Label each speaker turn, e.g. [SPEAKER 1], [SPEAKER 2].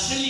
[SPEAKER 1] Jeżeli